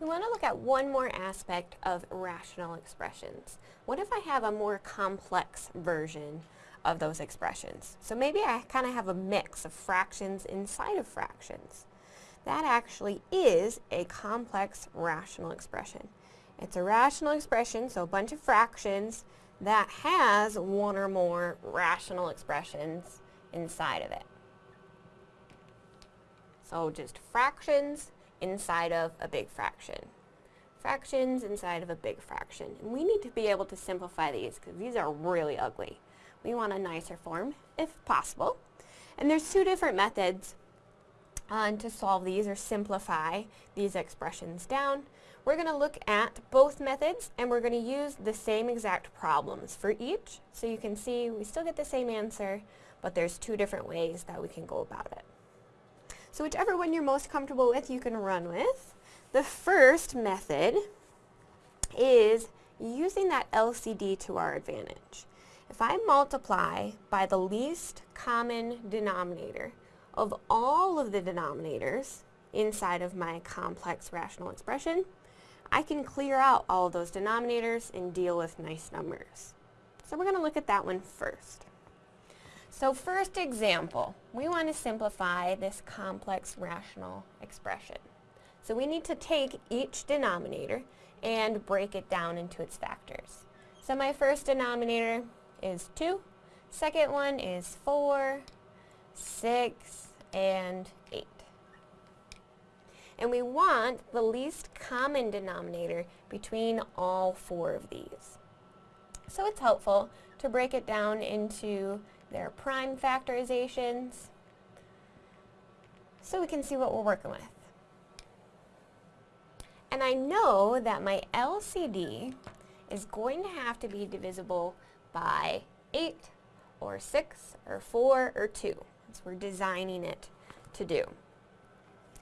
We want to look at one more aspect of rational expressions. What if I have a more complex version of those expressions? So maybe I kind of have a mix of fractions inside of fractions. That actually is a complex rational expression. It's a rational expression, so a bunch of fractions that has one or more rational expressions inside of it. So just fractions inside of a big fraction. Fractions inside of a big fraction. And we need to be able to simplify these because these are really ugly. We want a nicer form if possible. And there's two different methods uh, to solve these or simplify these expressions down. We're going to look at both methods and we're going to use the same exact problems for each. So you can see we still get the same answer, but there's two different ways that we can go about it. So whichever one you're most comfortable with, you can run with. The first method is using that LCD to our advantage. If I multiply by the least common denominator of all of the denominators inside of my complex rational expression, I can clear out all of those denominators and deal with nice numbers. So we're going to look at that one first. So first example, we want to simplify this complex rational expression. So we need to take each denominator and break it down into its factors. So my first denominator is 2, second one is 4, 6, and 8. And we want the least common denominator between all four of these. So it's helpful to break it down into their prime factorizations, so we can see what we're working with. And I know that my LCD is going to have to be divisible by 8 or 6 or 4 or 2. As we're designing it to do.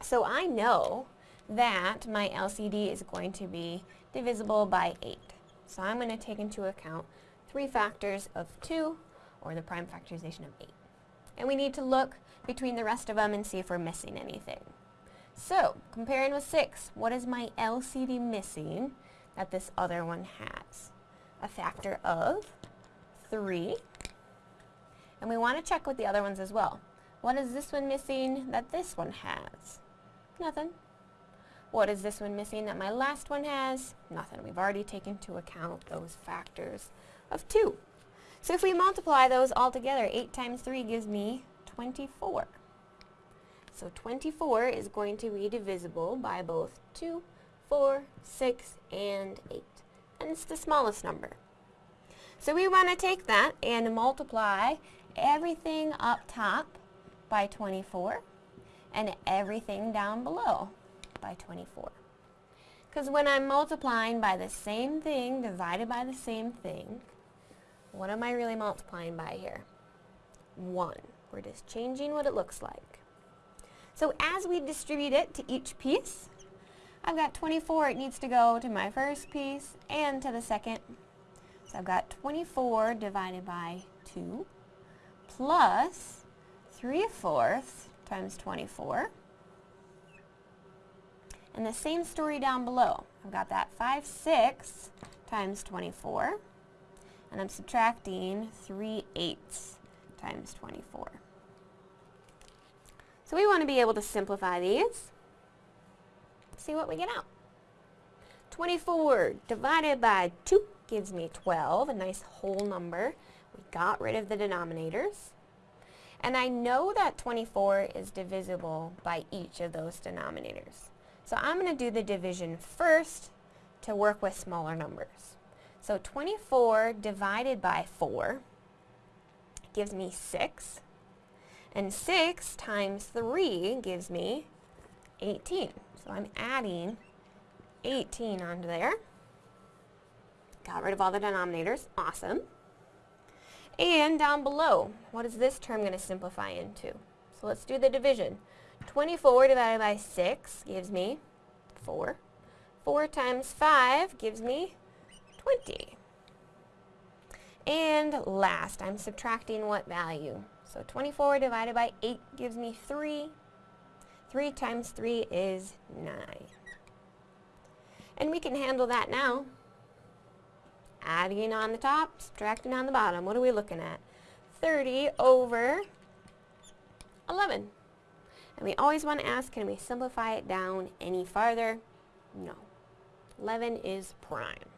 So I know that my LCD is going to be divisible by 8. So I'm going to take into account three factors of 2 or the prime factorization of 8. And we need to look between the rest of them and see if we're missing anything. So, comparing with 6, what is my LCD missing that this other one has? A factor of 3. And we want to check with the other ones as well. What is this one missing that this one has? Nothing. What is this one missing that my last one has? Nothing. We've already taken into account those factors of 2. So if we multiply those all together, 8 times 3 gives me 24. So 24 is going to be divisible by both 2, 4, 6, and 8. And it's the smallest number. So we want to take that and multiply everything up top by 24 and everything down below by 24. Because when I'm multiplying by the same thing divided by the same thing, what am I really multiplying by here? 1. We're just changing what it looks like. So as we distribute it to each piece, I've got 24. It needs to go to my first piece and to the second. So I've got 24 divided by 2 plus 3 fourths times 24. And the same story down below. I've got that 5 6 times 24 and I'm subtracting 3 eighths times 24. So we want to be able to simplify these. See what we get out. 24 divided by 2 gives me 12, a nice whole number. We got rid of the denominators. And I know that 24 is divisible by each of those denominators. So I'm going to do the division first to work with smaller numbers. So 24 divided by 4 gives me 6. And 6 times 3 gives me 18. So I'm adding 18 onto there. Got rid of all the denominators. Awesome. And down below, what is this term going to simplify into? So let's do the division. 24 divided by 6 gives me 4. 4 times 5 gives me 20. And last, I'm subtracting what value? So 24 divided by 8 gives me 3. 3 times 3 is 9. And we can handle that now. Adding on the top, subtracting on the bottom. What are we looking at? 30 over 11. And we always want to ask, can we simplify it down any farther? No. 11 is prime.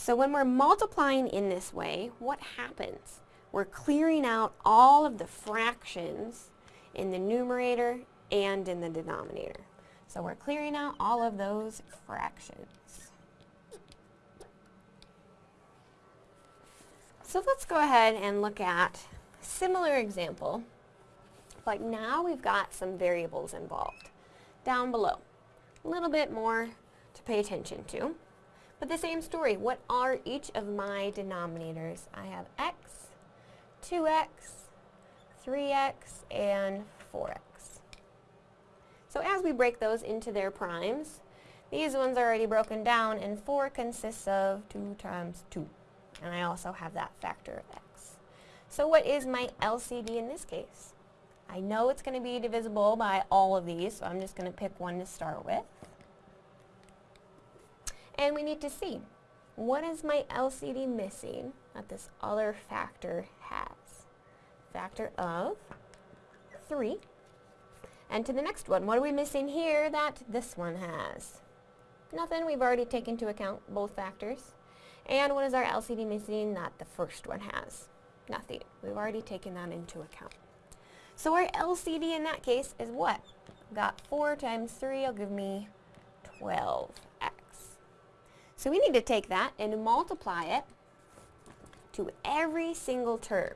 So when we're multiplying in this way, what happens? We're clearing out all of the fractions in the numerator and in the denominator. So we're clearing out all of those fractions. So let's go ahead and look at a similar example, but now we've got some variables involved down below. A little bit more to pay attention to. But the same story, what are each of my denominators? I have x, 2x, 3x, and 4x. So as we break those into their primes, these ones are already broken down, and 4 consists of 2 times 2. And I also have that factor of x. So what is my LCD in this case? I know it's going to be divisible by all of these, so I'm just going to pick one to start with. And we need to see, what is my LCD missing that this other factor has? Factor of 3 and to the next one, what are we missing here that this one has? Nothing, we've already taken into account both factors. And what is our LCD missing that the first one has? Nothing, we've already taken that into account. So our LCD in that case is what? Got 4 times 3 will give me 12x. So we need to take that and multiply it to every single term.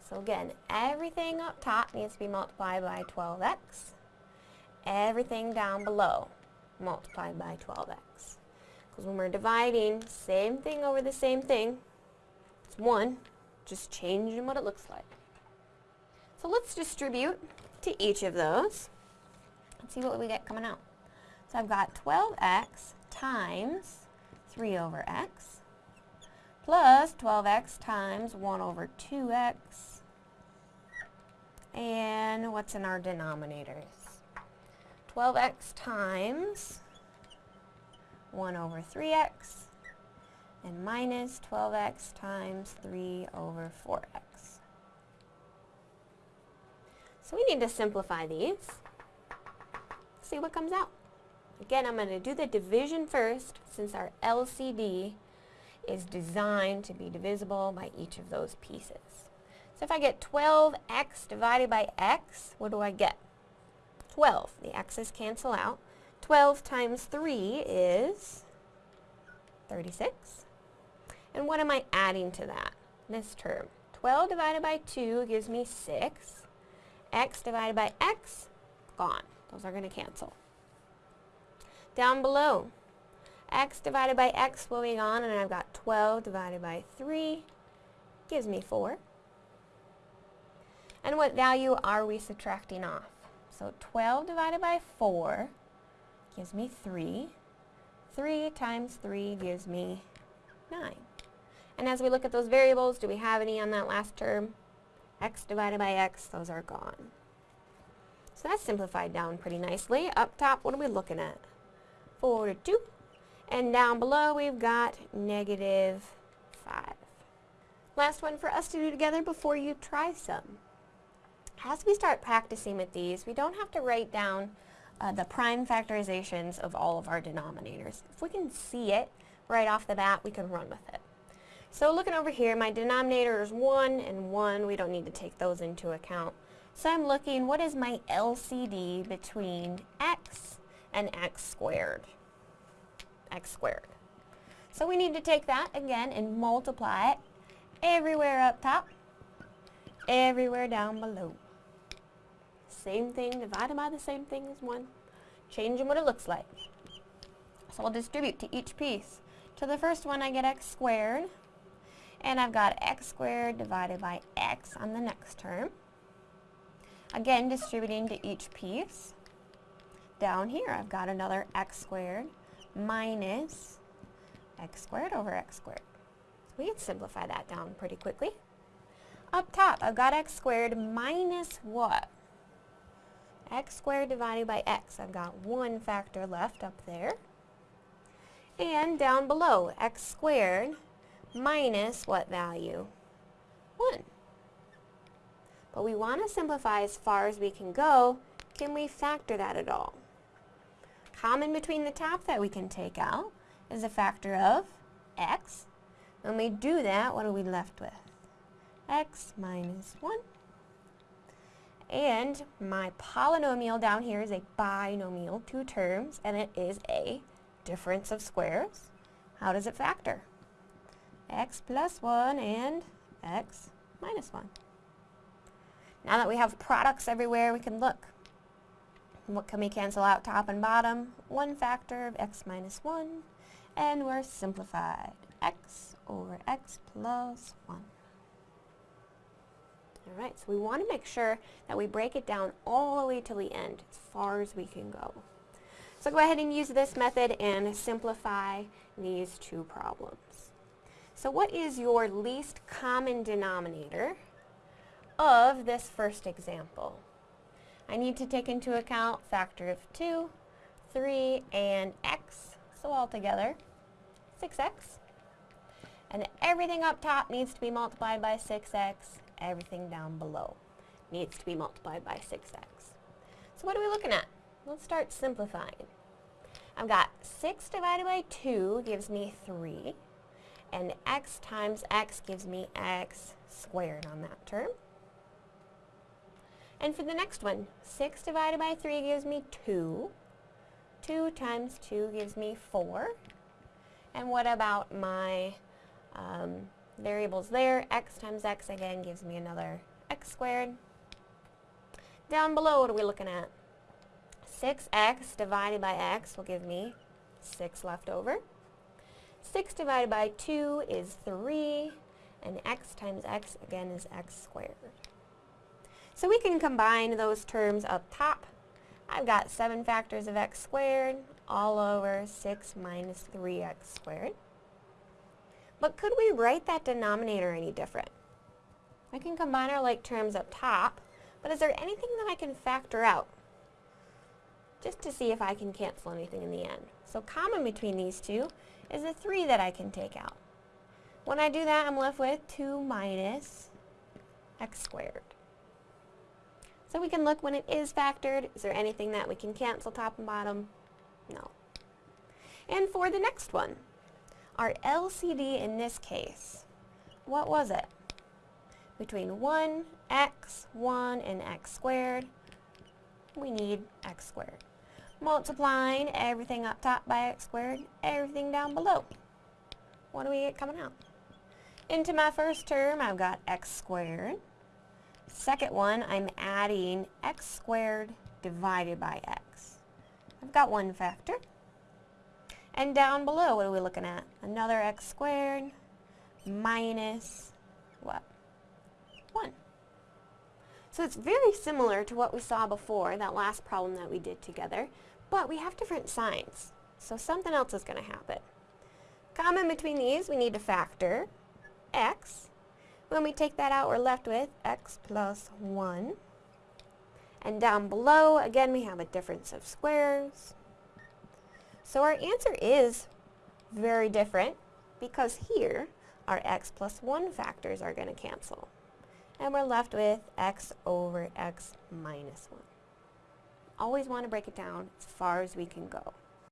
So again, everything up top needs to be multiplied by 12x. Everything down below multiplied by 12x. Because when we're dividing same thing over the same thing, it's 1, just changing what it looks like. So let's distribute to each of those. Let's see what we get coming out. So I've got 12x times 3 over x plus 12x times 1 over 2x and what's in our denominators? 12x times 1 over 3x and minus 12x times 3 over 4x. So we need to simplify these. See what comes out. Again, I'm going to do the division first since our LCD is designed to be divisible by each of those pieces. So if I get 12x divided by x, what do I get? 12. The x's cancel out. 12 times 3 is 36. And what am I adding to that? This term. 12 divided by 2 gives me 6. x divided by x, gone. Those are going to cancel. Down below, x divided by x will be gone, and I've got 12 divided by 3 gives me 4. And what value are we subtracting off? So 12 divided by 4 gives me 3. 3 times 3 gives me 9. And as we look at those variables, do we have any on that last term? x divided by x, those are gone. So that's simplified down pretty nicely. Up top, what are we looking at? 4 to 2. And down below, we've got negative 5. Last one for us to do together before you try some as we start practicing with these, we don't have to write down uh, the prime factorizations of all of our denominators. If we can see it right off the bat, we can run with it. So looking over here, my denominator is 1 and 1. We don't need to take those into account. So I'm looking, what is my LCD between x and x squared? x squared. So we need to take that again and multiply it everywhere up top, everywhere down below same thing divided by the same thing as 1, changing what it looks like. So I'll distribute to each piece. To the first one I get x squared, and I've got x squared divided by x on the next term. Again, distributing to each piece. Down here I've got another x squared minus x squared over x squared. So we can simplify that down pretty quickly. Up top, I've got x squared minus what? x squared divided by x. I've got one factor left up there. And down below, x squared minus what value? 1. But we want to simplify as far as we can go. Can we factor that at all? Common between the top that we can take out is a factor of x. When we do that, what are we left with? x minus 1. And my polynomial down here is a binomial, two terms, and it is a difference of squares. How does it factor? x plus 1 and x minus 1. Now that we have products everywhere, we can look. What can we cancel out top and bottom? One factor of x minus 1, and we're simplified. x over x plus 1. Alright, so we want to make sure that we break it down all the way to the end, as far as we can go. So go ahead and use this method and simplify these two problems. So what is your least common denominator of this first example? I need to take into account factor of 2, 3, and x, so altogether 6x. And everything up top needs to be multiplied by 6x, everything down below needs to be multiplied by 6x. So what are we looking at? Let's start simplifying. I've got 6 divided by 2 gives me 3 and x times x gives me x squared on that term. And for the next one, 6 divided by 3 gives me 2. 2 times 2 gives me 4. And what about my um, variables there? x times x again gives me another x squared. Down below, what are we looking at? 6x divided by x will give me 6 left over. 6 divided by 2 is 3, and x times x again is x squared. So we can combine those terms up top. I've got 7 factors of x squared all over 6 minus 3x squared. But could we write that denominator any different? I can combine our like terms up top, but is there anything that I can factor out? Just to see if I can cancel anything in the end. So common between these two is a 3 that I can take out. When I do that, I'm left with 2 minus x squared. So we can look when it is factored. Is there anything that we can cancel top and bottom? No. And for the next one, our LCD in this case, what was it? Between 1, x, 1, and x squared, we need x squared multiplying everything up top by x squared, everything down below. What do we get coming out? Into my first term, I've got x squared. Second one, I'm adding x squared divided by x. I've got one factor. And down below, what are we looking at? Another x squared minus what? 1. So it's very similar to what we saw before, that last problem that we did together, but we have different signs. So something else is going to happen. Common between these, we need to factor x. When we take that out, we're left with x plus 1. And down below, again, we have a difference of squares. So our answer is very different because here our x plus 1 factors are going to cancel and we're left with x over x minus 1. Always want to break it down as far as we can go.